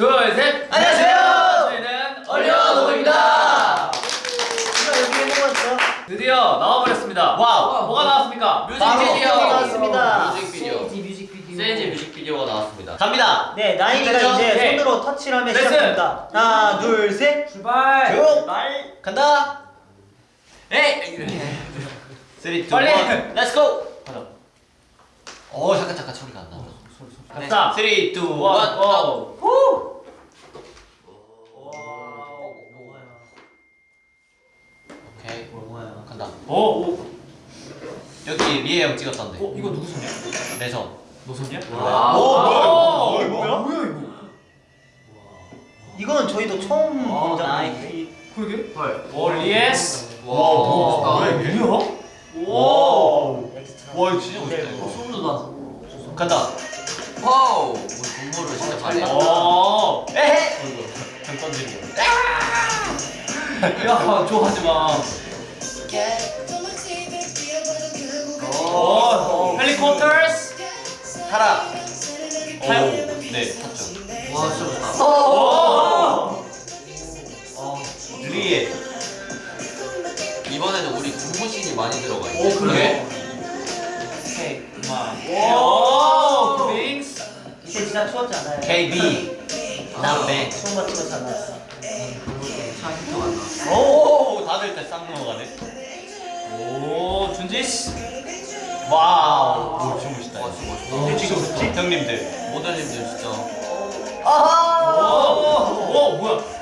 둘, 셋. 안녕하세요. 저희는 온리원오브입니다. 드디어 나와버렸습니다. Wow. 뭐가 나왔습니까? 뮤직비디오 나왔습니다. 뮤직비디오 sage 뮤직비디오. sage 뮤직비디오가 나왔습니다 갑니다 네, 나인이가 됐죠? 이제 네. 손으로 터치를 하면 레슨. 시작합니다. 하나, 둘, 셋. 출발. 쭉. 말. 간다 에이 3, 2, 1 빨리. let's go 어 잠깐 잠깐 소리가 안 나죠 갑시다. 3, 2, 1 one, go. 오. 여기 리에 형 찍었던데 어, 이거 누구 손이야? 내 손 너 손이야? 와. 오, 뭐야? 뭐야? 뭐야 이거? 이거는 저희도 처음 아, 본 나인. 적인데. 그러게. 헐. 오, 리에 씨. 와, 뭐야 멋있다. 뭐야? 오. 엑스트라. 와 이거 진짜 네, 멋있다 이거 소름 돋아. 간다 wow. 우리 군무를 진짜 잘해. 오. 에헤 형 던지는 거 야, 좋아하지 마. 타라 타요? 오네 탔죠 와, 진짜 멋있다. 오. 리에 이번에는 우리 군무신이 많이 들어가 있어. 오, 그러게. 오케이. 그만. 오, 빙스. 이때 진짜 추웠지 않아요? KB. 차 힌트가 안 나. 오 다들 때싹 넘어가네 오, 준지 씨. wow 오 진짜 멋있다 와, 진짜. 멋있다. 지금? 형님들 모델님들 진짜. 오, 아하. 오, 뭐야?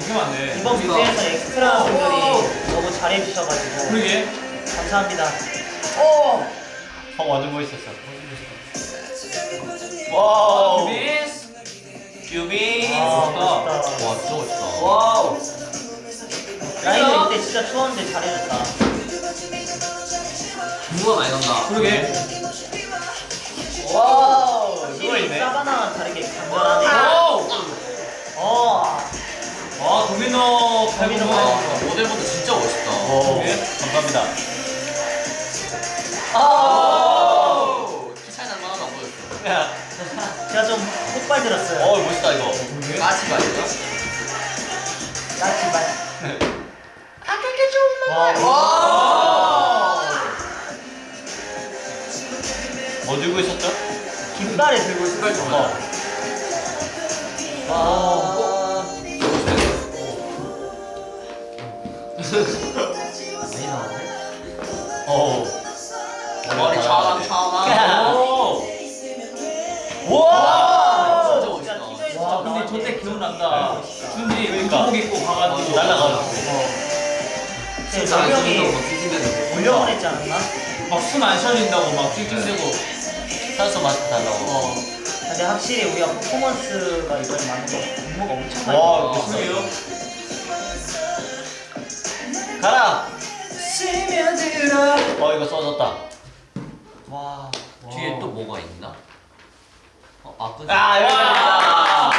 되게 많네. 이번 우리가- 무대에서 엑스트라 분들이 너무 잘해주셔가지고 그러게. 감사합니다. 오. 형 완전 멋있었어 wow 멋있다. 멋있다. 와, 진짜 멋있다. wow. 나인은 이때 진짜 추웠는데 잘해줬다. 군무가 많이 난다. 그러게. wow 확실히 누워있네 사바나와 다르게 강렬하 모델분도 진짜 멋있다. 오 그러게. 감사합니다 아. 오, 키 차이 하나도 안 보였어. 야, 제가 좀 폭발 들었어요. 어 멋있다 이거 그러게. 까지가 아니라? 나지만. 와. 뭐 들고 있었죠? 깃발을 들고 있어. 색깔 좋아. 와. 많이 나왔네. 어 머리 차랑 차랑. 오! 와 진짜 멋있다. 와, 좀 근데. 저때 기억난다. 준지 그러니까. 운동복 입고 가가지고 날라가지고 네, 진짜 안 명이 쓰는 거 찡찡대는 올려보냈지 않았나? 막 숨 안 쉬어진다고 막 찡찡대고. 산소 마스크 달라고 어. 근데 확실히 우리가 퍼포먼스가 이번에 많은 거 군무가 엄청 많이 와, 그러게요. 가라 스며들어. 어 이거 써졌다 와 뒤에 또 뭐가 있나? 어, 아, 끄지. 아,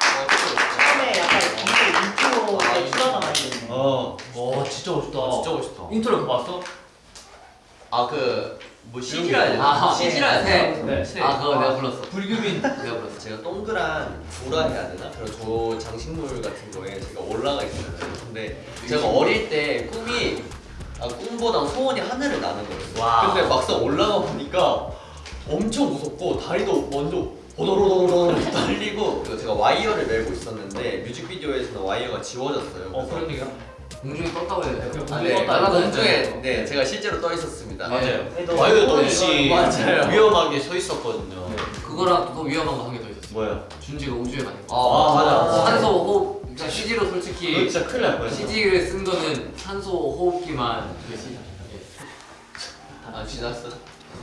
진짜 멋있다. 처음에 약간 이게 아, 인트로에 추가가 많이 거. 어 와, 진짜 멋있다. 아, 진짜 멋있다. 인트로 그거 봤어? 아, 그, 뭐, CG라 해야 아? CG라 되나? 네. 네. 아, 그거 내가 불렀어. 불규민. 내가 불렀어. 제가 동그란 조라 해야 되나? 그런 조 장식물 같은 거에 제가 올라가 있었어요. 근데 제가 어릴 때 꿈이 아, 꿈보다 소원이 하늘을 나는 거였어요. 와. 근데 막상 올라가 보니까 엄청 무섭고 다리도 먼저 오도로도로 달리고 제가 와이어를 메고 있었는데 뮤직비디오에서는 와이어가 지워졌어요. 어, 그런 얘기야? 공중에 떴다고 해야 돼요? 아, 네. 떴다. 공중에 네 제가 실제로 떠 있었습니다. 맞아요. 그래도 와이어도 이거는 없이 맞아요. 위험하게 서 있었거든요 그거랑 또 위험한 거 한 개 더 있었어. 뭐야 준지가 우주에 가는 거. 아, 맞아. 산소 호흡. CG로 솔직히 진짜 큰일 날 뻔했어 CG를 쓴 거는 산소 호흡기만 그 시. 예. 아 지났어.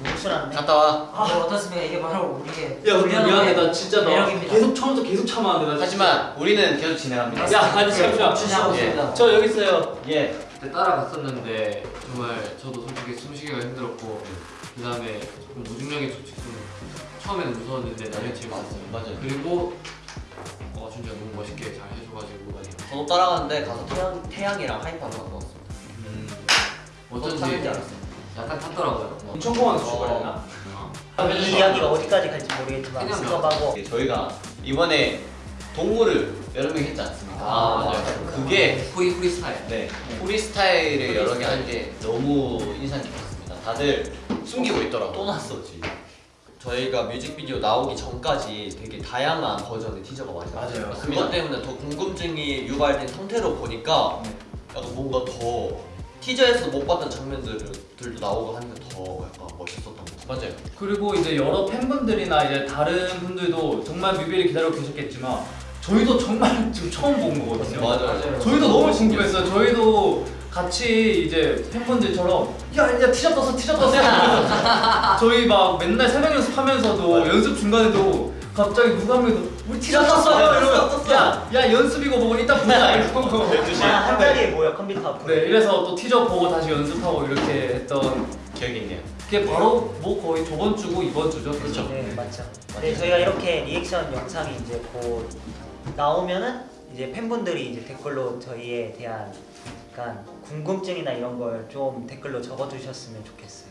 목술한데. 갔다 와. 아 어떻습니까? 이게 바로 우리의 야 근데 미안해 나 진짜 나 매력입니다. 계속 처음부터 계속 참아왔는데 나 진짜. 하지만 우리는 계속 진행합니다. 야 아니 잠시만 준비하고 예. 있습니다. 저 여기 있어요 예. 그때 따라갔었는데 정말 저도 솔직히 숨쉬기가 힘들었고 그 다음에 조금 솔직히 좀 처음에는 무서웠는데 나중에 재밌었어요. 맞아요. 그리고 어 진짜 너무 멋있게 잘 많이 저도 따라갔는데 가서 태양, 태양이랑 하이파이브 하고 왔어요 어쩐지 타는지 알았어요. 약간 탔더라고요. 뭐. 인천공항에서 출발했나? 이 이야기가 어디까지 갈지 모르겠지만 예, 저희가 이번에 동물을 여러 명 했지 않습니까? 아, 맞아요. 그게 프리 프리스타일. 네 프리스타일을 여러 개 한 게 너무 인상 깊었습니다. 다들 숨기고 있더라고. 또 났어 지금 저희가 뮤직비디오 나오기 전까지 되게 다양한 버전의 티저가 많이 나왔어요 맞아요. 그것 때문에 더 궁금증이 유발된 상태로 보니까 약간 뭔가 더 티저에서 못 봤던 장면들도 나오고 하니까 더 약간 멋있었던 것 같아요 맞아요. 그리고 이제 여러 팬분들이나 이제 다른 분들도 정말 뮤비를 기다리고 계셨겠지만 저희도 정말 지금 처음 본 거거든요. 맞아요 저희도 너무 궁금했어요. 저희도 같이 이제 팬분들처럼 야 이제 티셔츠 떴어 티셔츠 떴어. 이러면서 저희 막 맨날 새벽 연습하면서도. 연습 중간에도 갑자기 누가 한 명이 우리 티셔츠 떴어요 이러면 야 야 연습이고 뭐고 이따 보자. 이러고. 아, 한 자리에 모여 컴퓨터 앞으로. 네 이래서 또 티저 보고 다시 연습하고 이렇게 했던 기억이 있네요. 그게 바로 뭐 거의 저번 주고 이번 주죠 그렇죠 네 맞죠. 네 저희가 이렇게 리액션 영상이 이제 곧 나오면은 이제 팬분들이 이제 댓글로 저희에 대한 약간 궁금증이나 이런 걸 좀 댓글로 적어주셨으면 좋겠어요.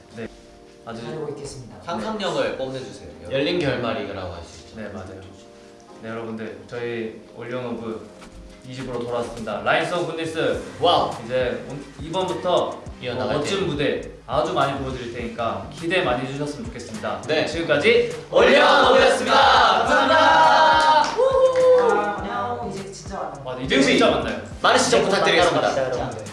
아주 기다리고 있겠습니다. 상상력을 뽐내주세요 열린 결말이라고 할 수 있죠. 네 맞아요. 네 여러분들 저희 온리원오브 2집으로 돌아왔습니다. line sun goodness wow. 이제 온- 이번부터 이어나갈 어, 멋진 무대 아주 많이 보여드릴 테니까 기대 많이 해주셨으면 좋겠습니다. 네. 지금까지 올리언오브였습니다. 감사합니다. 많은 시청 부탁드리겠습니다.